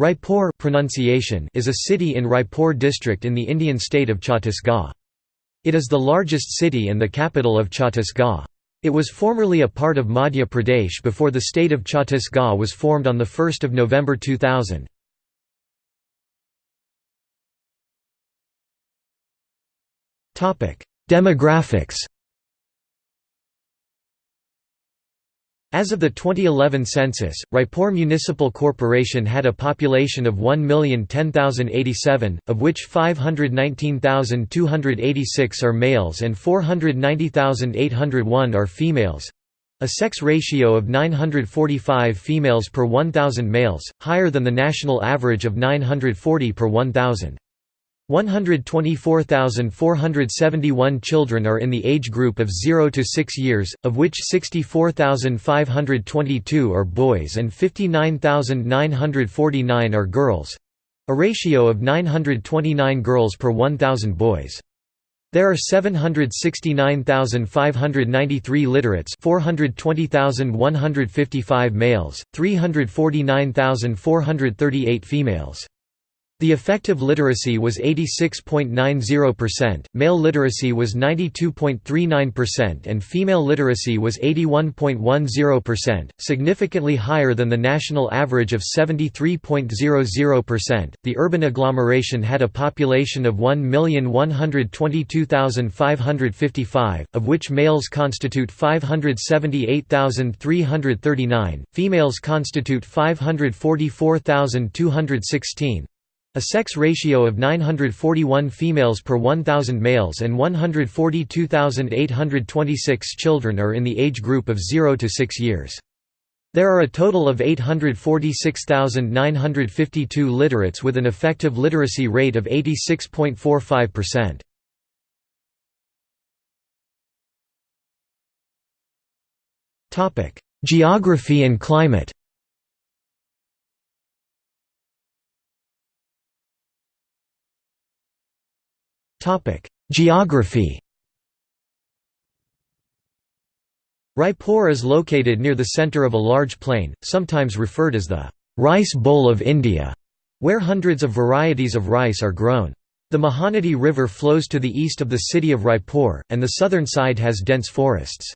Raipur pronunciation is a city in Raipur district in the Indian state of Chhattisgarh. It is the largest city and the capital of Chhattisgarh. It was formerly a part of Madhya Pradesh before the state of Chhattisgarh was formed on 1 November 2000. Demographics As of the 2011 census, Raipur Municipal Corporation had a population of 1,010,087, of which 519,286 are males and 490,801 are females—a sex ratio of 945 females per 1,000 males, higher than the national average of 940 per 1,000. 124,471 children are in the age group of 0 to 6 years, of which 64,522 are boys and 59,949 are girls—a ratio of 929 girls per 1,000 boys. There are 769,593 literates 420,155 males, 349,438 females. The effective literacy was 86.90%, male literacy was 92.39% and female literacy was 81.10%, significantly higher than the national average of 73.00%. The urban agglomeration had a population of 1,122,555, of which males constitute 578,339, females constitute 544,216, a sex ratio of 941 females per 1,000 males and 142,826 children are in the age group of 0 to 6 years. There are a total of 846,952 literates with an effective literacy rate of 86.45%. Geography and climate Geography Raipur is located near the centre of a large plain, sometimes referred as the «rice bowl of India», where hundreds of varieties of rice are grown. The Mahanadi River flows to the east of the city of Raipur, and the southern side has dense forests.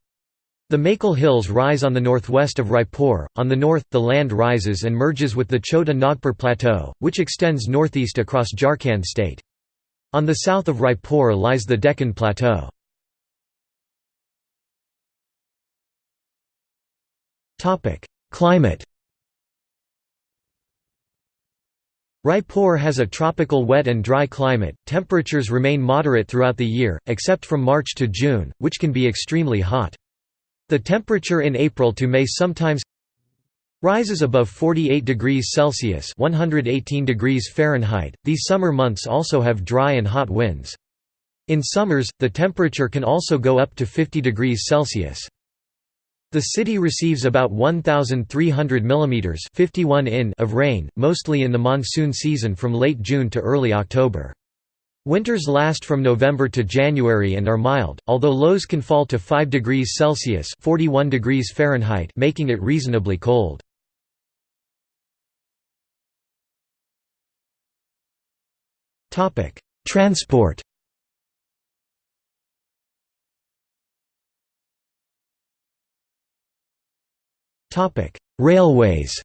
The Maikal Hills rise on the northwest of Raipur. On the north, the land rises and merges with the Chota Nagpur Plateau, which extends northeast across Jharkhand state. On the south of Raipur lies the Deccan Plateau. Climate Raipur has a tropical wet and dry climate, temperatures remain moderate throughout the year, except from March to June, which can be extremely hot. The temperature in April to May sometimes Rises above 48 degrees Celsius (118 degrees Fahrenheit). These summer months also have dry and hot winds. In summers, the temperature can also go up to 50 degrees Celsius. The city receives about 1,300 mm 51 in of rain, mostly in the monsoon season from late June to early October. Winters last from November to January and are mild, although lows can fall to 5 degrees Celsius 41 degrees Fahrenheit making it reasonably cold. Transport Topic: Railways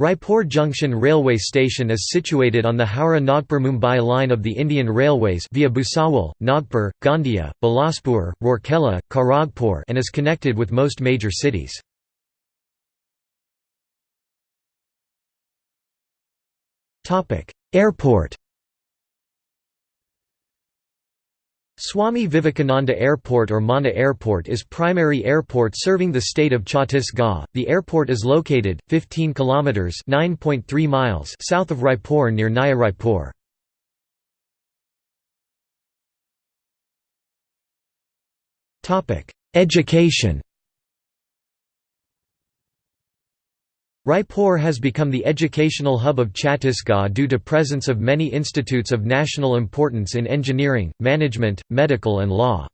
Raipur Junction Railway Station is situated on the Howrah-Nagpur-Mumbai line of the Indian Railways via Bhusawal, Nagpur, Gondia, Bilaspur, Rourkela, Kharagpur and is connected with most major cities. Airport Swami Vivekananda Airport or Mana Airport is primary airport serving the state of Chhattisgarh. The airport is located 15 kilometers (9.3 miles) south of Raipur near Naya Raipur. Topic: Education. Raipur has become the educational hub of Chhattisgarh due to presence of many institutes of national importance in engineering, management, medical and law.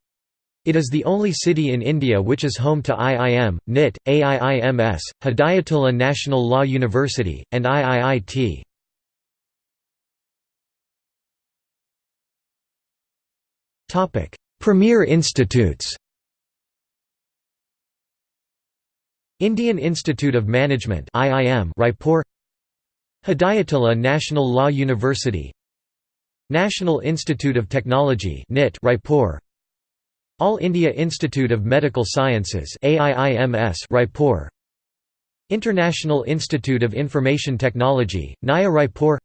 It is the only city in India which is home to IIM, NIT, AIIMS, Hidayatullah National Law University, and IIIT. Premier institutes Indian Institute of Management IIM Raipur. Hidayatullah National Law University. National Institute of Technology NIT Raipur. All India Institute of Medical Sciences AIIMS Raipur. International Institute of Information Technology Naya Raipur.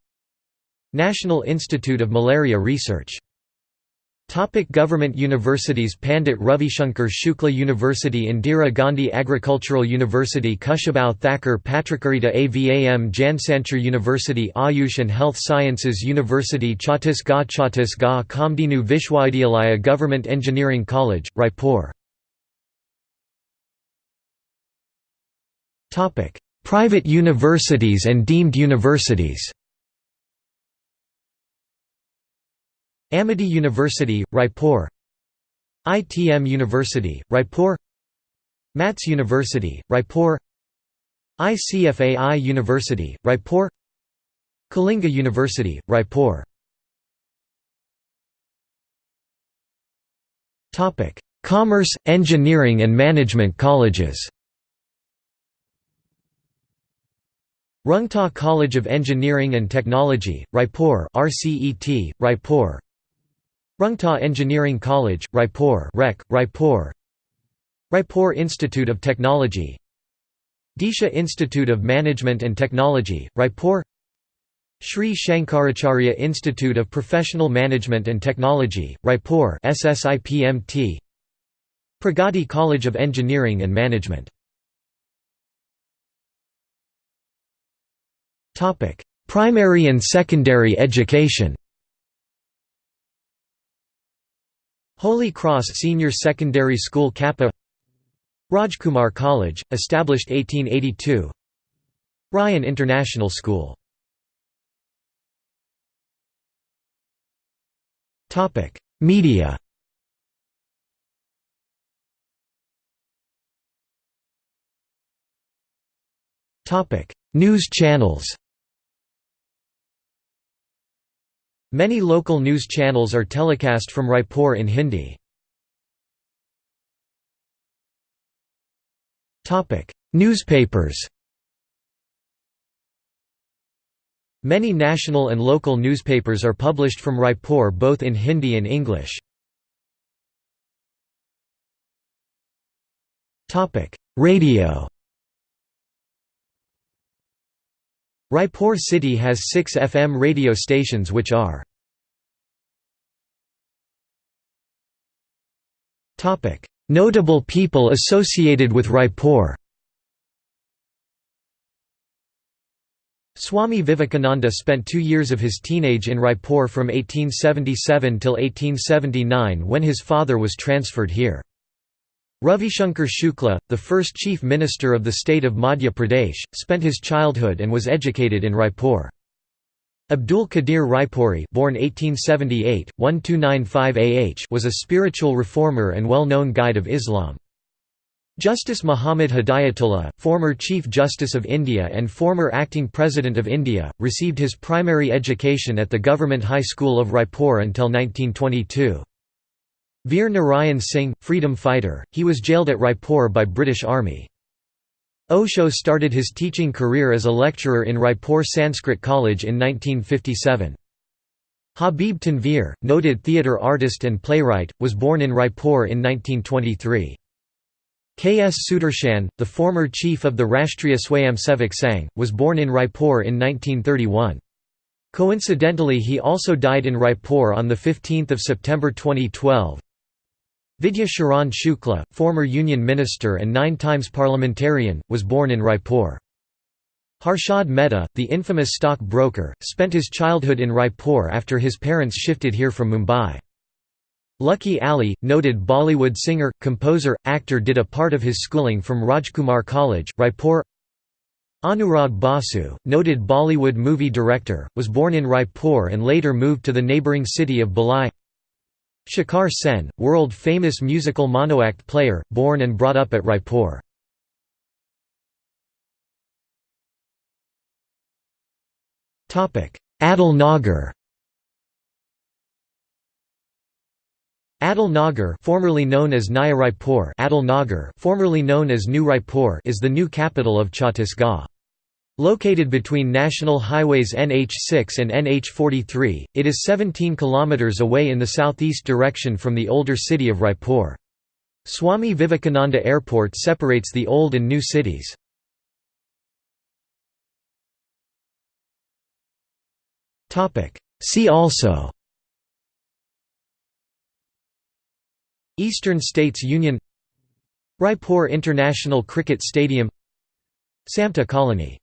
National Institute of Malaria Research Topic government universities Pandit Ravishankar Shukla University Indira Gandhi Agricultural University Kushabau Thakur Patrakarita Avam Jansanchar University Ayush and Health Sciences University Chhattisgarh Chhattisgarh Kamdhenu Vishwavidyalaya Government Engineering College, Raipur. Private universities and deemed universities Amity University, Raipur. ITM University, Raipur. MATS University, Raipur. ICFAI University, Raipur. Kalinga University, Raipur. Commerce, engineering and management colleges. Rungta College of Engineering and Technology, Raipur RCET, Raipur Rungta Engineering College, Raipur REC, Raipur. Raipur Institute of Technology. Disha Institute of Management and Technology, Raipur. Sri Shankaracharya Institute of Professional Management and Technology, Raipur SSIPMT Pragati College of Engineering and Management. Primary and secondary education Holy Cross Senior Secondary School Kappa. Rajkumar College, established 1882 Ryan International School. Media. News channels Many local news channels are telecast from Raipur in Hindi. Newspapers Many national and local newspapers are published from Raipur both in Hindi and English. Radio Raipur city has six FM radio stations which are Notable people associated with Raipur Swami Vivekananda spent two years of his teenage in Raipur from 1877 till 1879 when his father was transferred here. Ravishankar Shukla, the first chief minister of the state of Madhya Pradesh, spent his childhood and was educated in Raipur. Abdul Qadir Raipuri born 1878, 1295 AH was a spiritual reformer and well-known guide of Islam. Justice Muhammad Hidayatullah, former Chief Justice of India and former Acting President of India, received his primary education at the Government High School of Raipur until 1922. Veer Narayan Singh, freedom fighter, he was jailed at Raipur by British Army. Osho started his teaching career as a lecturer in Raipur Sanskrit College in 1957. Habib Tanveer, noted theatre artist and playwright, was born in Raipur in 1923. K. S. Sudarshan, the former chief of the Rashtriya Swayamsevak Sangh, was born in Raipur in 1931. Coincidentally he also died in Raipur on 15 September 2012. Vidya Sharan Shukla, former Union Minister and nine times parliamentarian, was born in Raipur. Harshad Mehta, the infamous stock broker, spent his childhood in Raipur after his parents shifted here from Mumbai. Lucky Ali, noted Bollywood singer, composer, actor did a part of his schooling from Rajkumar College, Raipur Anurag Basu, noted Bollywood movie director, was born in Raipur and later moved to the neighbouring city of Bhilai Shekhar Sen, world-famous musical monoact player, born and brought up at Raipur. Atal Nagar Atal Nagar formerly known as Naya Raipur Atal Nagar formerly known as New Raipur is the new capital of Chhattisgarh. Located between national highways NH6 and NH43, it is 17 km away in the southeast direction from the older city of Raipur. Swami Vivekananda Airport separates the old and new cities. See also Eastern States Union Raipur International Cricket Stadium Samta Colony